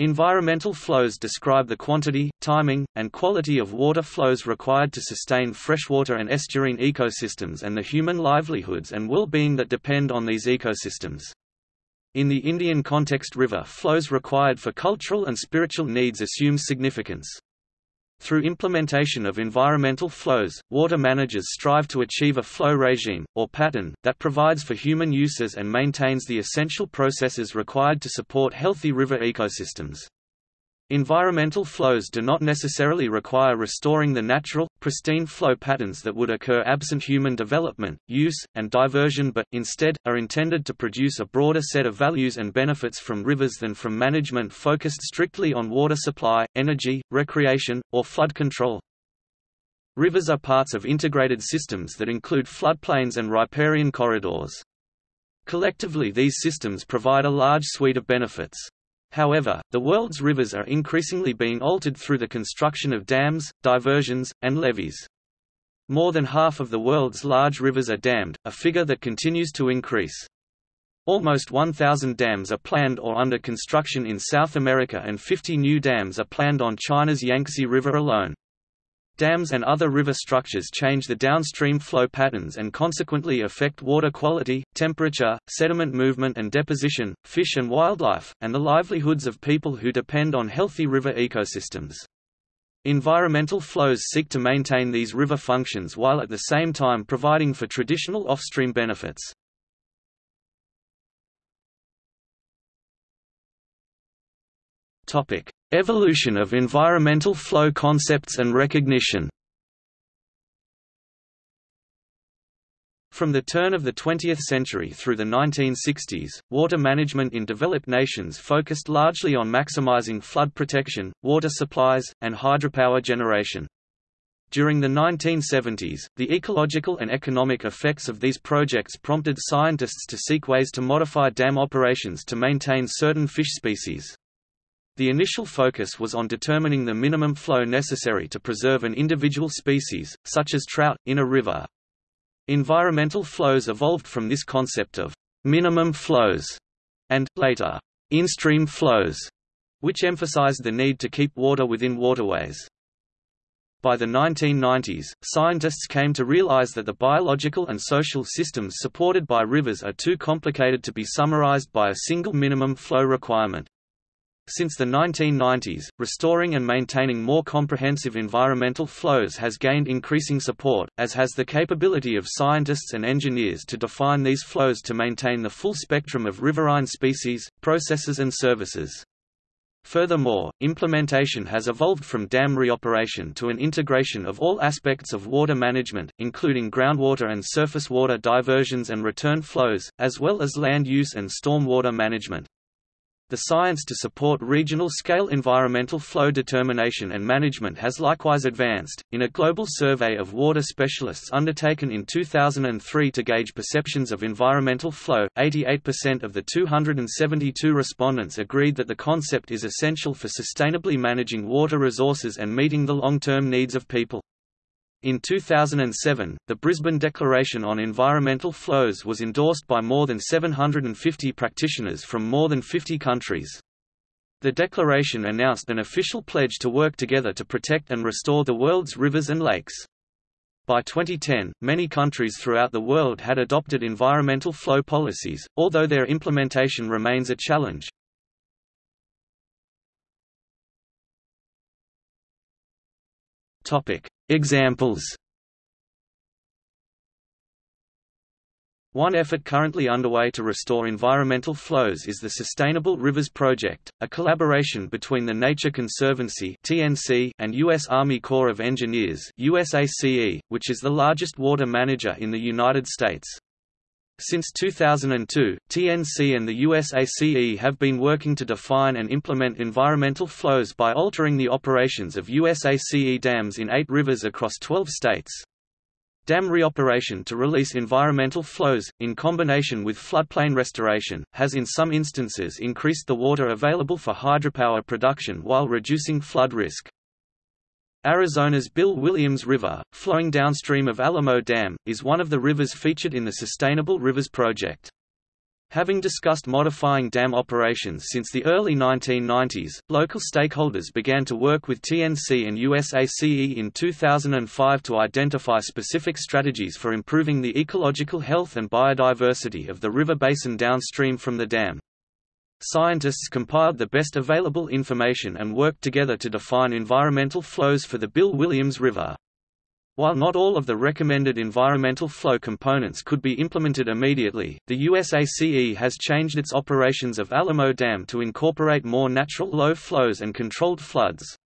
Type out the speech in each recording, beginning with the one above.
Environmental flows describe the quantity, timing, and quality of water flows required to sustain freshwater and estuarine ecosystems and the human livelihoods and well-being that depend on these ecosystems. In the Indian context river flows required for cultural and spiritual needs assume significance. Through implementation of environmental flows, water managers strive to achieve a flow regime, or pattern, that provides for human uses and maintains the essential processes required to support healthy river ecosystems. Environmental flows do not necessarily require restoring the natural, pristine flow patterns that would occur absent human development, use, and diversion but, instead, are intended to produce a broader set of values and benefits from rivers than from management focused strictly on water supply, energy, recreation, or flood control. Rivers are parts of integrated systems that include floodplains and riparian corridors. Collectively these systems provide a large suite of benefits. However, the world's rivers are increasingly being altered through the construction of dams, diversions, and levees. More than half of the world's large rivers are dammed, a figure that continues to increase. Almost 1,000 dams are planned or under construction in South America and 50 new dams are planned on China's Yangtze River alone. Dams and other river structures change the downstream flow patterns and consequently affect water quality, temperature, sediment movement and deposition, fish and wildlife, and the livelihoods of people who depend on healthy river ecosystems. Environmental flows seek to maintain these river functions while at the same time providing for traditional offstream benefits. Topic: Evolution of environmental flow concepts and recognition. From the turn of the 20th century through the 1960s, water management in developed nations focused largely on maximizing flood protection, water supplies, and hydropower generation. During the 1970s, the ecological and economic effects of these projects prompted scientists to seek ways to modify dam operations to maintain certain fish species. The initial focus was on determining the minimum flow necessary to preserve an individual species, such as trout, in a river. Environmental flows evolved from this concept of minimum flows and, later, in-stream flows, which emphasized the need to keep water within waterways. By the 1990s, scientists came to realize that the biological and social systems supported by rivers are too complicated to be summarized by a single minimum flow requirement. Since the 1990s, restoring and maintaining more comprehensive environmental flows has gained increasing support, as has the capability of scientists and engineers to define these flows to maintain the full spectrum of riverine species, processes and services. Furthermore, implementation has evolved from dam reoperation to an integration of all aspects of water management, including groundwater and surface water diversions and return flows, as well as land use and stormwater management. The science to support regional-scale environmental flow determination and management has likewise advanced. In a global survey of water specialists undertaken in 2003 to gauge perceptions of environmental flow, 88% of the 272 respondents agreed that the concept is essential for sustainably managing water resources and meeting the long-term needs of people. In 2007, the Brisbane Declaration on Environmental Flows was endorsed by more than 750 practitioners from more than 50 countries. The declaration announced an official pledge to work together to protect and restore the world's rivers and lakes. By 2010, many countries throughout the world had adopted environmental flow policies, although their implementation remains a challenge. Topic: Examples One effort currently underway to restore environmental flows is the Sustainable Rivers Project, a collaboration between the Nature Conservancy (TNC) and U.S. Army Corps of Engineers (USACE), which is the largest water manager in the United States. Since 2002, TNC and the USACE have been working to define and implement environmental flows by altering the operations of USACE dams in eight rivers across 12 states. Dam reoperation to release environmental flows, in combination with floodplain restoration, has in some instances increased the water available for hydropower production while reducing flood risk. Arizona's Bill Williams River, flowing downstream of Alamo Dam, is one of the rivers featured in the Sustainable Rivers Project. Having discussed modifying dam operations since the early 1990s, local stakeholders began to work with TNC and USACE in 2005 to identify specific strategies for improving the ecological health and biodiversity of the river basin downstream from the dam. Scientists compiled the best available information and worked together to define environmental flows for the Bill Williams River. While not all of the recommended environmental flow components could be implemented immediately, the USACE has changed its operations of Alamo Dam to incorporate more natural low flows and controlled floods.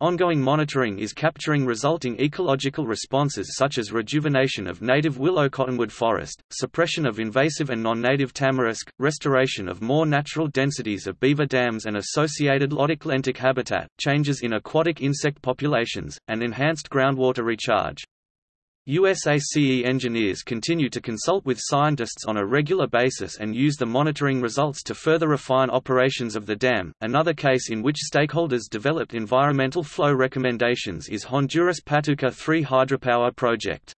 Ongoing monitoring is capturing resulting ecological responses such as rejuvenation of native willow cottonwood forest, suppression of invasive and non-native tamarisk, restoration of more natural densities of beaver dams and associated lotic-lentic habitat, changes in aquatic insect populations, and enhanced groundwater recharge. USACE engineers continue to consult with scientists on a regular basis and use the monitoring results to further refine operations of the dam. Another case in which stakeholders developed environmental flow recommendations is Honduras Patuca 3 hydropower project.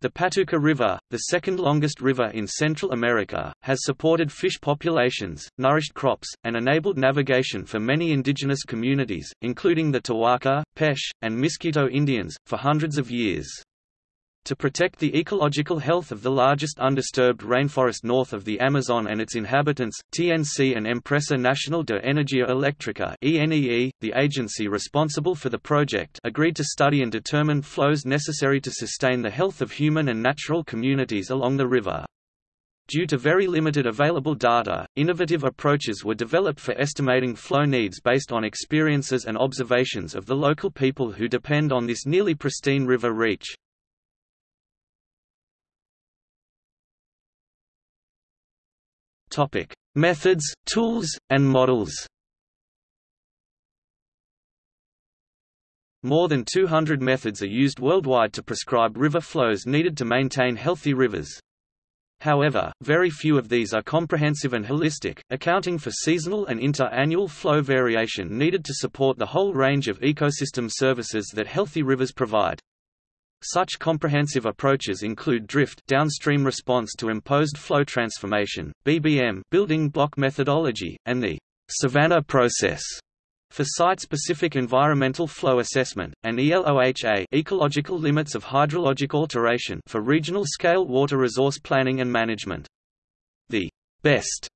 The Patuca River, the second longest river in Central America, has supported fish populations, nourished crops, and enabled navigation for many indigenous communities, including the Tawahka, Pesh, and Miskito Indians, for hundreds of years. To protect the ecological health of the largest undisturbed rainforest north of the Amazon and its inhabitants, TNC and Empresa Nacional de Energía Eléctrica (ENEE), the agency responsible for the project, agreed to study and determine flows necessary to sustain the health of human and natural communities along the river. Due to very limited available data, innovative approaches were developed for estimating flow needs based on experiences and observations of the local people who depend on this nearly pristine river reach. Topic: Methods, tools, and models. More than 200 methods are used worldwide to prescribe river flows needed to maintain healthy rivers. However, very few of these are comprehensive and holistic, accounting for seasonal and inter-annual flow variation needed to support the whole range of ecosystem services that healthy rivers provide. Such comprehensive approaches include drift downstream response to imposed flow transformation, BBM building block methodology, and the Savannah process for site-specific environmental flow assessment, and ELOHA ecological limits of hydrologic alteration for regional-scale water resource planning and management. The best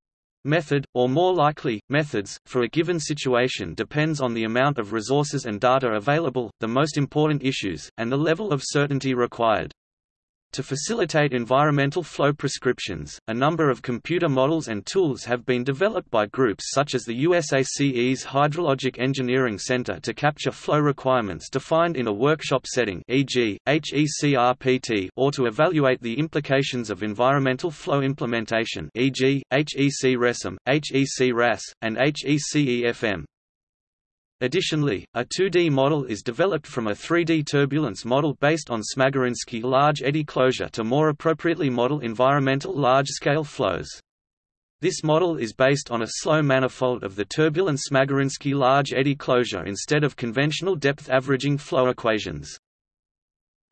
Method, or more likely, methods, for a given situation depends on the amount of resources and data available, the most important issues, and the level of certainty required. To facilitate environmental flow prescriptions, a number of computer models and tools have been developed by groups such as the USACE's Hydrologic Engineering Center to capture flow requirements defined in a workshop setting e.g., HECRPT or to evaluate the implications of environmental flow implementation e.g., HEC-RESIM, HEC-RAS, and HECEFM. Additionally, a 2D model is developed from a 3D turbulence model based on Smagorinsky large eddy closure to more appropriately model environmental large-scale flows. This model is based on a slow manifold of the turbulent Smagorinsky large eddy closure instead of conventional depth averaging flow equations.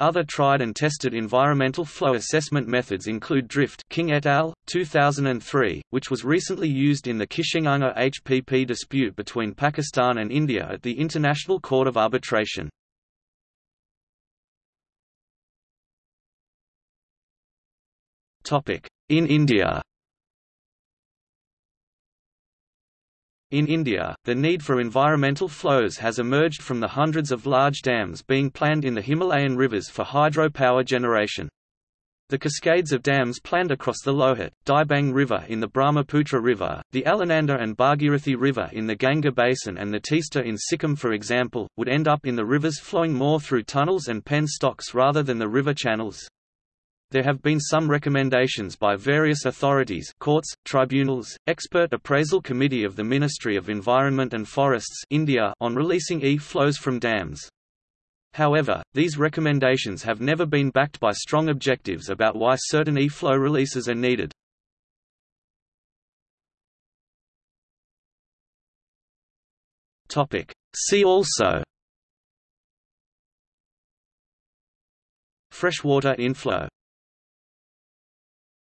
Other tried and tested environmental flow assessment methods include drift King et al., 2003, which was recently used in the Kishenganga HPP dispute between Pakistan and India at the International Court of Arbitration. In India In India, the need for environmental flows has emerged from the hundreds of large dams being planned in the Himalayan rivers for hydropower generation. The cascades of dams planned across the Lohit, Dibang River in the Brahmaputra River, the Alaknanda and Bhagirathi River in the Ganga Basin and the Teesta in Sikkim for example, would end up in the rivers flowing more through tunnels and penstocks rather than the river channels. There have been some recommendations by various authorities courts, tribunals, expert appraisal committee of the Ministry of Environment and Forests India on releasing e-flows from dams. However, these recommendations have never been backed by strong objectives about why certain e-flow releases are needed. See also Freshwater inflow